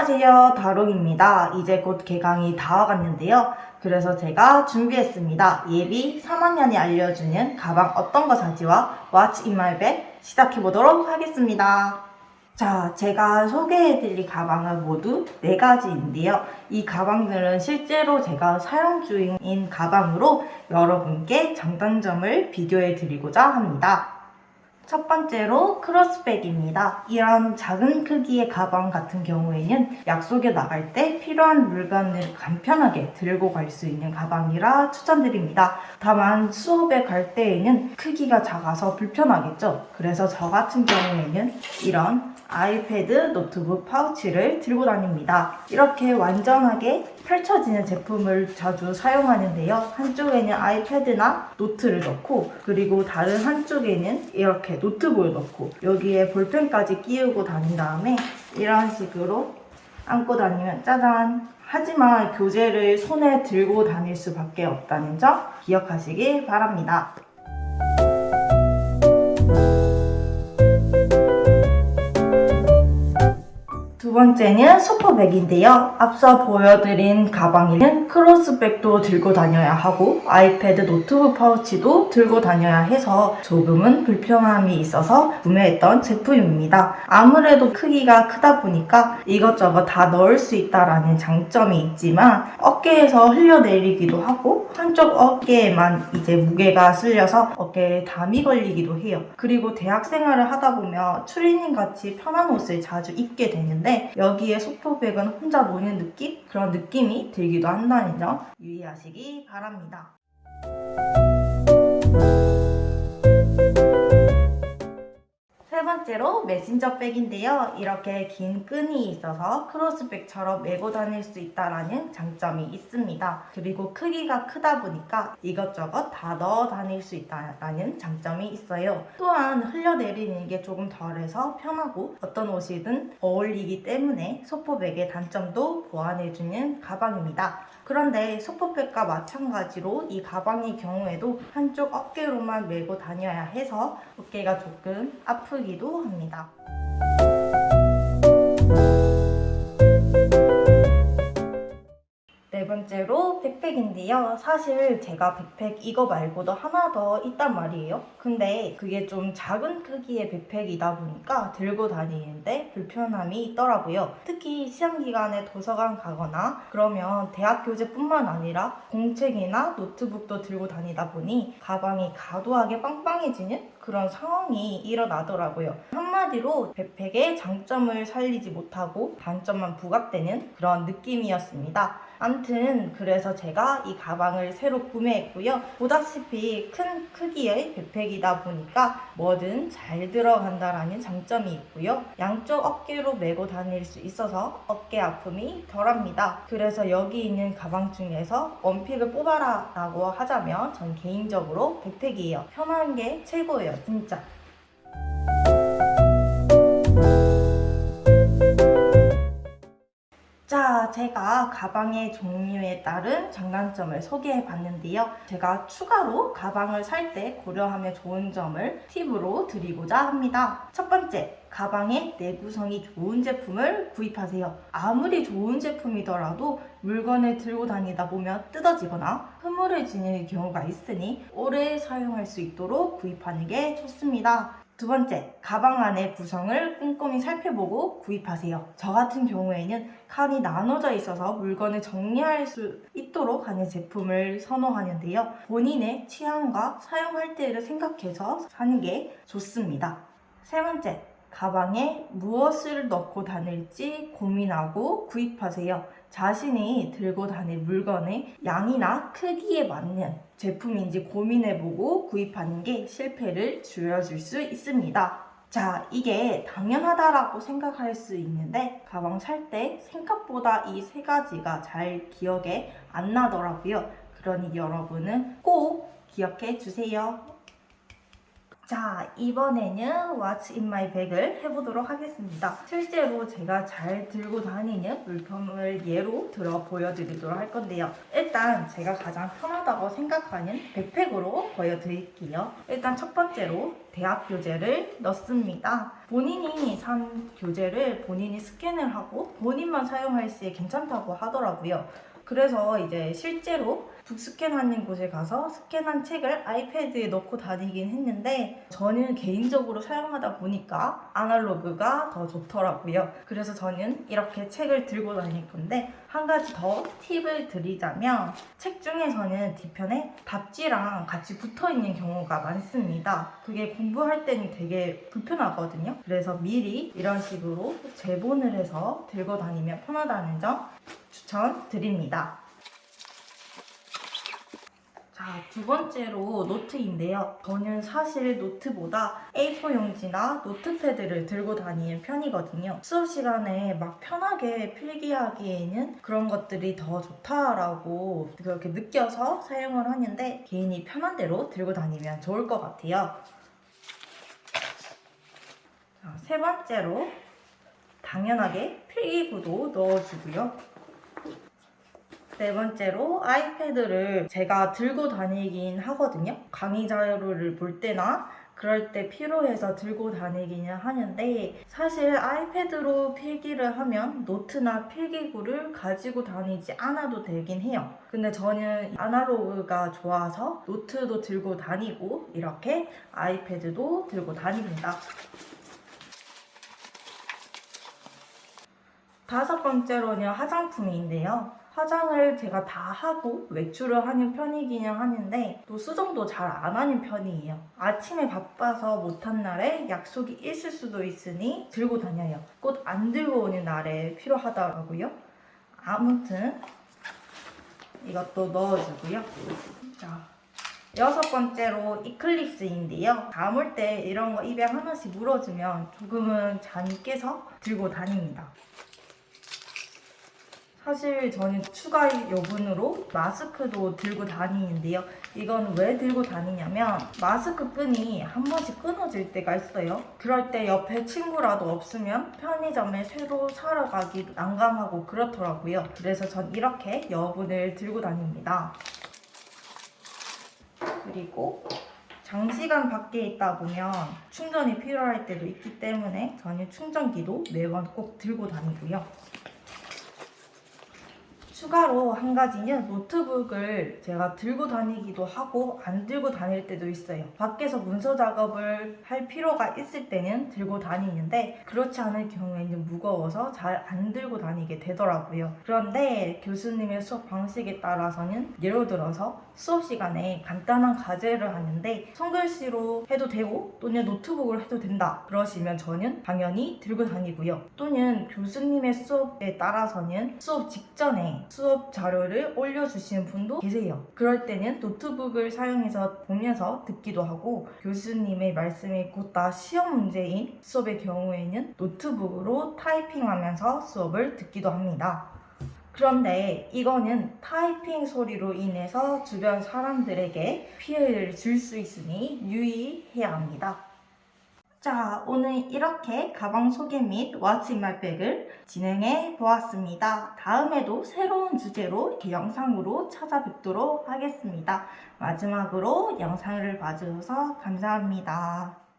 안녕하세요 다롱입니다. 이제 곧 개강이 다와갔는데요. 그래서 제가 준비했습니다. 예비 3학년이 알려주는 가방 어떤 거 사지와 What's in my bag 시작해보도록 하겠습니다. 자 제가 소개해드릴 가방은 모두 4가지인데요. 이 가방들은 실제로 제가 사용 중인 가방으로 여러분께 장단점을 비교해드리고자 합니다 첫 번째로 크로스백입니다. 이런 작은 크기의 가방 같은 경우에는 약속에 나갈 때 필요한 물건을 간편하게 들고 갈 수 있는 가방이라 추천드립니다. 다만 수업에 갈 때에는 크기가 작아서 불편하겠죠. 그래서 저 같은 경우에는 이런 아이패드 노트북 파우치를 들고 다닙니다. 이렇게 완전하게 펼쳐지는 제품을 자주 사용하는데요. 한쪽에는 아이패드나 노트를 넣고 그리고 다른 한쪽에는 이렇게 노트북을 넣고 여기에 볼펜까지 끼우고 다닌 다음에 이런 식으로 안고 다니면 짜잔 하지만 교재를 손에 들고 다닐 수밖에 없다는 점 기억하시길 바랍니다. 두 번째는 shopper bag인데요. 앞서 보여드린 가방에는 cross bag도 들고 다녀야 하고 아이패드 노트북 파우치도 들고 다녀야 해서 조금은 불편함이 있어서 구매했던 제품입니다. 아무래도 크기가 크다 보니까 이것저것 다 넣을 수 있다라는 장점이 있지만 어깨에서 흘러내리기도 하고 한쪽 어깨에만 이제 무게가 쏠려서 어깨에 담이 걸리기도 해요. 그리고 대학 생활을 하다 보면 추리닝 같이 편한 옷을 자주 입게 되는데 여기에 shopper bag은 혼자 노는 느낌? 그런 느낌이 들기도 한다는 점 유의하시기 바랍니다. 번째로 메신저 백인데요. 이렇게 긴 끈이 있어서 크로스백처럼 메고 다닐 수 있다는 장점이 있습니다. 그리고 크기가 크다 보니까 이것저것 다 넣어 다닐 수 있다는 장점이 있어요. 또한 흘려내리는 게 조금 덜해서 편하고 어떤 옷이든 어울리기 때문에 소포백의 단점도 보완해주는 가방입니다. 그런데 소포백과 마찬가지로 이 가방의 경우에도 한쪽 어깨로만 메고 다녀야 해서 어깨가 조금 아프기도 합니다. 번째로 백팩인데요. 사실 제가 백팩 이거 말고도 하나 더 있단 말이에요. 근데 그게 좀 작은 크기의 백팩이다 보니까 들고 다니는데 불편함이 있더라고요. 특히 시험기간에 도서관 가거나 그러면 대학 교재뿐만 아니라 공책이나 노트북도 들고 다니다 보니 가방이 과도하게 빵빵해지는 그런 상황이 일어나더라고요. 한마디로 백팩의 장점을 살리지 못하고 단점만 부각되는 그런 느낌이었습니다. 암튼 그래서 제가 이 가방을 새로 구매했고요. 보다시피 큰 크기의 백팩이다 보니까 뭐든 잘 들어간다라는 장점이 있고요. 양쪽 어깨로 메고 다닐 수 있어서 어깨 아픔이 덜합니다. 그래서 여기 있는 가방 중에서 원픽을 뽑아라 라고 하자면 전 개인적으로 백팩이에요. 편한 게 최고예요. 진짜. 자, 제가 가방의 종류에 따른 장단점을 소개해 봤는데요. 제가 추가로 가방을 살 때 고려하면 좋은 점을 팁으로 드리고자 합니다. 첫 번째, 가방의 내구성이 좋은 제품을 구입하세요. 아무리 좋은 제품이더라도 물건을 들고 다니다 보면 뜯어지거나 흐물해지는 경우가 있으니 오래 사용할 수 있도록 구입하는 게 좋습니다. 두 번째, 가방 안의 구성을 꼼꼼히 살펴보고 구입하세요. 저 같은 경우에는 칸이 나눠져 있어서 물건을 정리할 수 있도록 하는 제품을 선호하는데요. 본인의 취향과 사용할 때를 생각해서 사는 게 좋습니다. 세 번째, 가방에 무엇을 넣고 다닐지 고민하고 구입하세요. 자신이 들고 다닐 물건의 양이나 크기에 맞는 제품인지 고민해보고 구입하는 게 실패를 줄여줄 수 있습니다. 자, 이게 당연하다라고 생각할 수 있는데 가방 살 때 생각보다 이 세 가지가 잘 기억에 안 나더라고요. 그러니 여러분은 꼭 기억해 주세요. 자, 이번에는 What's in my bag을 해보도록 하겠습니다. 실제로 제가 잘 들고 다니는 물품을 예로 들어 보여드리도록 할 건데요. 일단 제가 가장 편하다고 생각하는 백팩으로 보여드릴게요. 일단 첫 번째로 대학 교재를 넣습니다. 본인이 산 교재를 본인이 스캔을 하고 본인만 사용할 시에 괜찮다고 하더라고요. 그래서 이제 실제로 북스캔하는 곳에 가서 스캔한 책을 아이패드에 넣고 다니긴 했는데 저는 개인적으로 사용하다 보니까 아날로그가 더 좋더라고요. 그래서 저는 이렇게 책을 들고 다닐 건데 한 가지 더 팁을 드리자면 책 중에서는 뒤편에 답지랑 같이 붙어 있는 경우가 많습니다. 그게 공부할 때는 되게 불편하거든요. 그래서 미리 이런 식으로 제본을 해서 들고 다니면 편하다는 점 추천드립니다. 자, 두 번째로 노트인데요. 저는 사실 노트보다 A4 용지나 노트패드를 들고 다니는 편이거든요. 수업 시간에 막 편하게 필기하기에는 그런 것들이 더 좋다라고 그렇게 느껴서 사용을 하는데 개인이 편한 대로 들고 다니면 좋을 것 같아요. 자, 세 번째로 당연하게 필기구도 넣어주고요. 네 번째로 아이패드를 제가 들고 다니긴 하거든요. 강의 자료를 볼 때나 그럴 때 필요해서 들고 다니기는 하는데 사실 아이패드로 필기를 하면 노트나 필기구를 가지고 다니지 않아도 되긴 해요. 근데 저는 아날로그가 좋아서 노트도 들고 다니고 이렇게 아이패드도 들고 다닙니다. 다섯 번째로는 화장품인데요. 화장을 제가 다 하고 외출을 하는 편이기는 하는데 또 수정도 잘 안 하는 편이에요. 아침에 바빠서 못한 날에 약속이 있을 수도 있으니 들고 다녀요. 꼭안 들고 오는 날에 필요하더라고요. 아무튼 이것도 넣어주고요. 자, 여섯 번째로 이클립스인데요. 감을 때 이런 거 입에 하나씩 물어주면 조금은 잠이 깨서 들고 다닙니다. 사실 저는 추가 여분으로 마스크도 들고 다니는데요. 이건 왜 들고 다니냐면 마스크 끈이 한 번씩 끊어질 때가 있어요. 그럴 때 옆에 친구라도 없으면 편의점에 새로 사러 가기 난감하고 그렇더라고요. 그래서 전 이렇게 여분을 들고 다닙니다. 그리고 장시간 밖에 있다 보면 충전이 필요할 때도 있기 때문에 저는 충전기도 매번 꼭 들고 다니고요. 추가로 한 가지는 노트북을 제가 들고 다니기도 하고 안 들고 다닐 때도 있어요. 밖에서 문서 작업을 할 필요가 있을 때는 들고 다니는데 그렇지 않을 경우에는 무거워서 잘 안 들고 다니게 되더라고요. 그런데 교수님의 수업 방식에 따라서는 예를 들어서 수업 시간에 간단한 과제를 하는데 손글씨로 해도 되고 또는 노트북으로 해도 된다. 그러시면 저는 당연히 들고 다니고요. 또는 교수님의 수업에 따라서는 수업 직전에 수업 자료를 올려주시는 분도 계세요. 그럴 때는 노트북을 사용해서 보면서 듣기도 하고 교수님의 말씀이 곧 다 시험 문제인 수업의 경우에는 노트북으로 타이핑하면서 수업을 듣기도 합니다. 그런데 이거는 타이핑 소리로 인해서 주변 사람들에게 피해를 줄 수 있으니 유의해야 합니다. 자, 오늘 이렇게 가방 소개 및 my bag을 진행해 보았습니다. 다음에도 새로운 주제로 이렇게 영상으로 찾아뵙도록 하겠습니다. 마지막으로 영상을 봐주셔서 감사합니다.